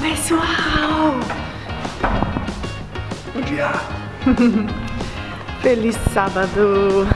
pessoal! Bom dia! Feliz sábado!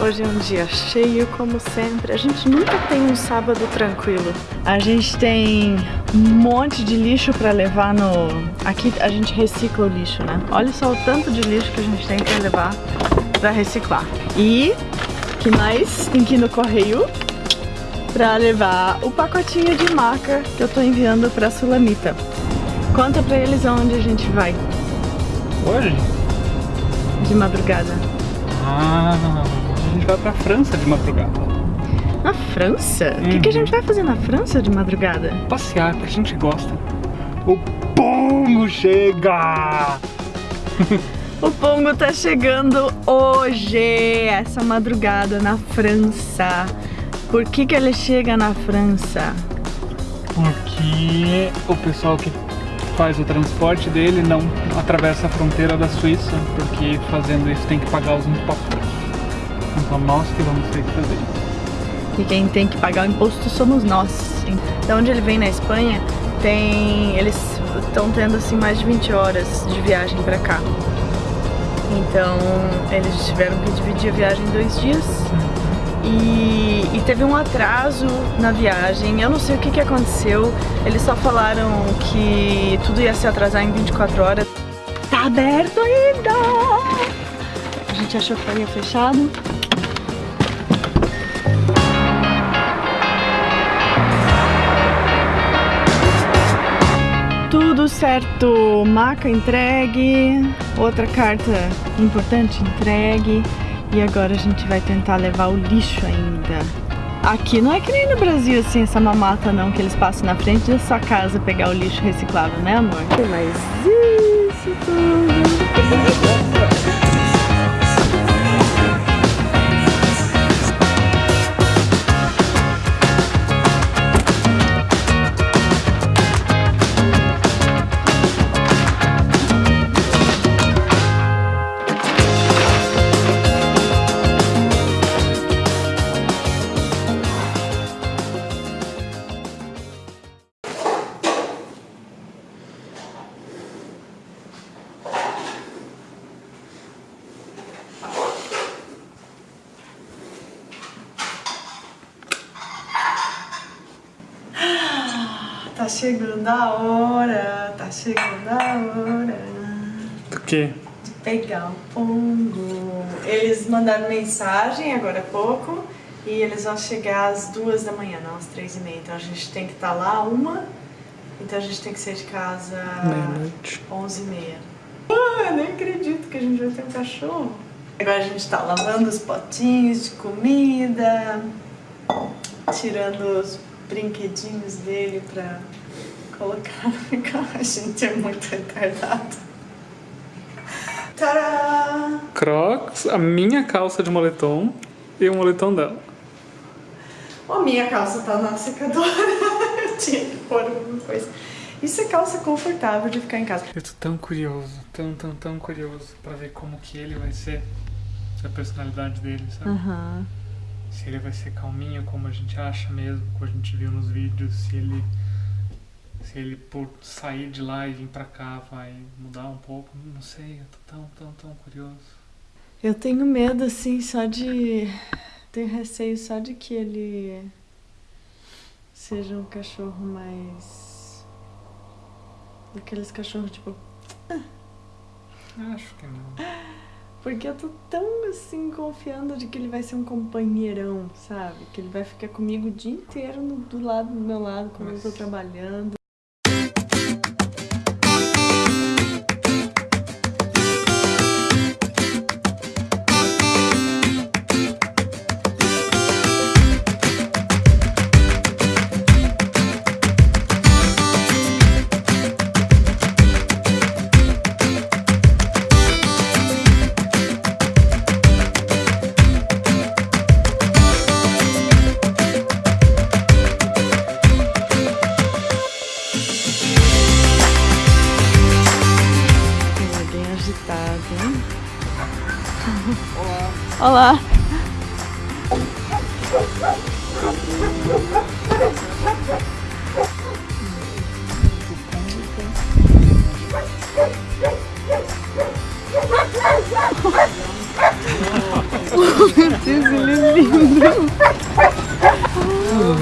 Hoje é um dia cheio, como sempre. A gente nunca tem um sábado tranquilo. A gente tem um monte de lixo para levar no... Aqui a gente recicla o lixo, né? Olha só o tanto de lixo que a gente tem para levar para reciclar. E que mais tem que ir no correio para levar o pacotinho de maca que eu tô enviando para Sulamita. Conta para eles aonde a gente vai. Hoje? De madrugada. Ah, a gente vai pra França de madrugada. Na França? O que, que a gente vai fazer na França de madrugada? Passear, porque a gente gosta. O Pongo chega! o Pongo tá chegando hoje, essa madrugada na França. Por que que ele chega na França? Porque o pessoal que faz o transporte dele não atravessa a fronteira da Suíça, porque fazendo isso tem que pagar os impostos. Então nós que vamos ter que fazer isso. E quem tem que pagar o imposto somos nós. Da onde ele vem na Espanha, tem eles estão tendo assim mais de 20 horas de viagem para cá. Então eles tiveram que dividir a viagem em dois dias. E, e, teve um atraso na viagem, eu não sei o que, que aconteceu, eles só falaram que tudo ia se atrasar em 24 horas. Tá aberto ainda! A gente achou que estaria fechado, Tudo certo, maca entregue, outra carta importante entregue e agora a gente vai tentar levar o lixo ainda. Aqui não é que nem no Brasil assim, essa mamata não, que eles passam na frente da sua casa pegar o lixo reciclável, né amor? Mas isso tudo... Tá chegando a hora, tá chegando a hora. Do quê? De pegar o pongo. Eles mandaram mensagem agora há pouco e eles vão chegar às duas da manhã, não às três e meia. Então a gente tem que estar tá lá uma, então a gente tem que sair de casa meia-noite. onze e meia. Ah, eu nem acredito que a gente vai ter um cachorro. Agora a gente tá lavando os potinhos de comida, tirando os brinquedinhos dele pra colocar no carro. A gente é muito retardado. Tadá! Crocs, a minha calça de moletom e o moletom dela. A minha calça tá na secadora. Eu tinha que pôr alguma coisa. Isso é calça confortável de ficar em casa. Eu tô tão curioso, tão, tão, tão curioso pra ver como que ele vai ser. A personalidade dele, sabe? Uhum. Se ele vai ser calminho como a gente acha mesmo, como a gente viu nos vídeos, se ele se ele por sair de lá e vir pra cá vai mudar um pouco, não sei, eu tô tão, tão, tão curioso. Eu tenho medo, assim, só de... Tenho receio só de que ele seja um cachorro mais... Aqueles cachorros, tipo... Acho que não. Porque eu tô tão, assim, confiando de que ele vai ser um companheirão, sabe? Que ele vai ficar comigo o dia inteiro no, do lado do meu lado, quando Nossa. eu tô trabalhando. alguém. Olá.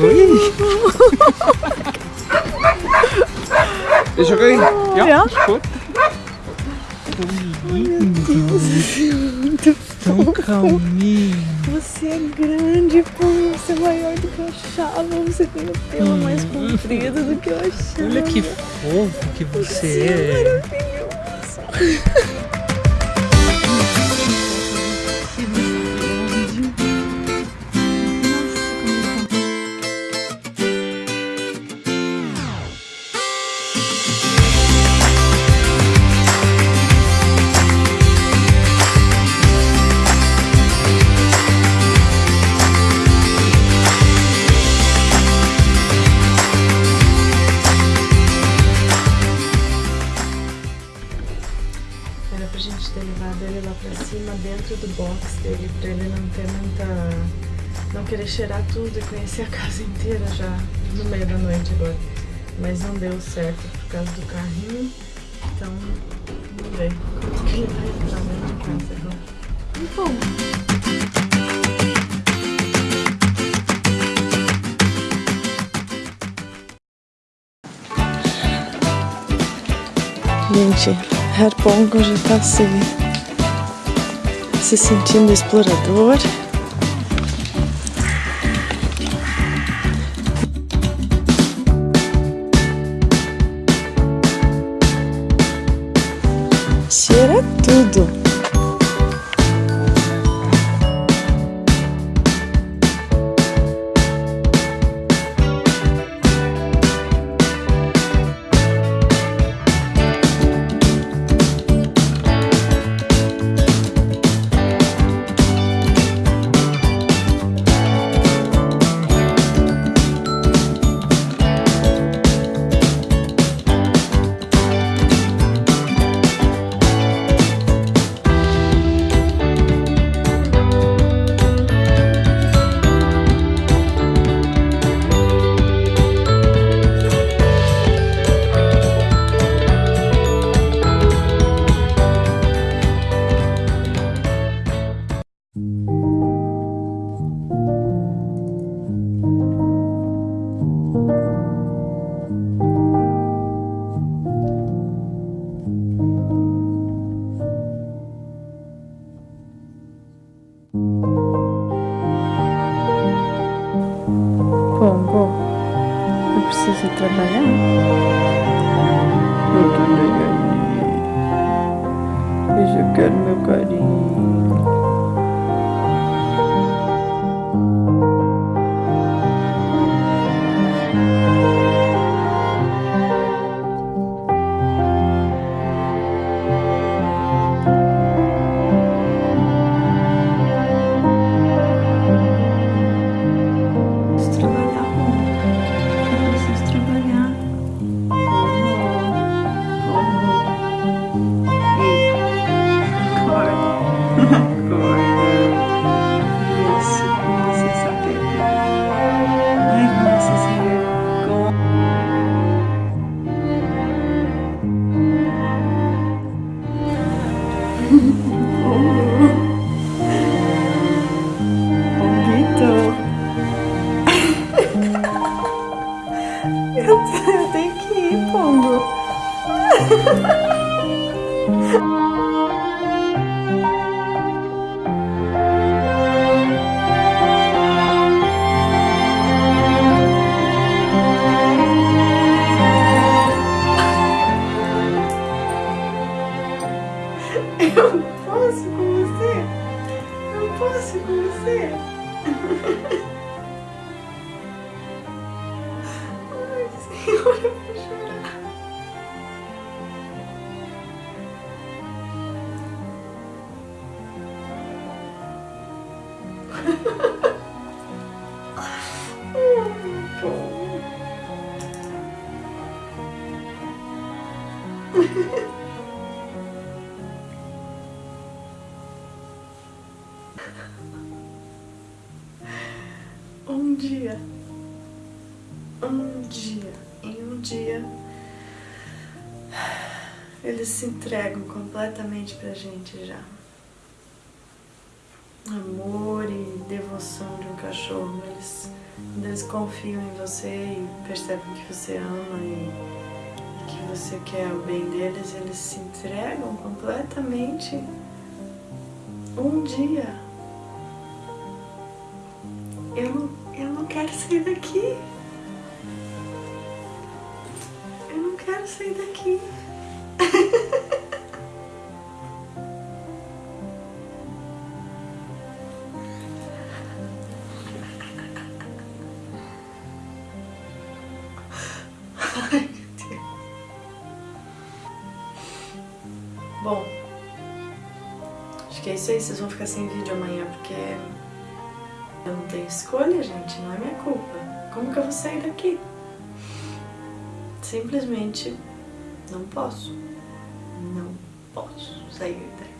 Lindo. Is oké? Ja, goed. Escuta. Muito Tão calminho. Você é grande, pô. Você é maior do que eu achava. Você tem o pelo mais comprido do que eu achava. Olha que fofo que você Você é é. maravilhoso. Box dele, pra ele não ter muita. não querer cheirar tudo e conhecer a casa inteira já no meio da noite agora. Mas não deu certo por causa do carrinho, então vamos ver como que ele vai entrar dentro da casa agora. Bom. Gente, Herr Pongo já tá se, se sentindo explorador. Eu posso com você? Eu posso com você? eles se entregam completamente pra gente já. amor e devoção de um cachorro. Eles, eles confiam em você e percebem que você ama e que você quer o bem deles, eles se entregam completamente um dia. Eu não, eu não quero sair daqui. Eu não quero sair daqui. Ai, meu Deus. Bom, acho que é isso aí. Vocês vão ficar sem vídeo amanhã porque eu não tenho escolha, gente. Não é minha culpa. Como que eu vou sair daqui? Simplesmente não posso. Não posso sair daqui.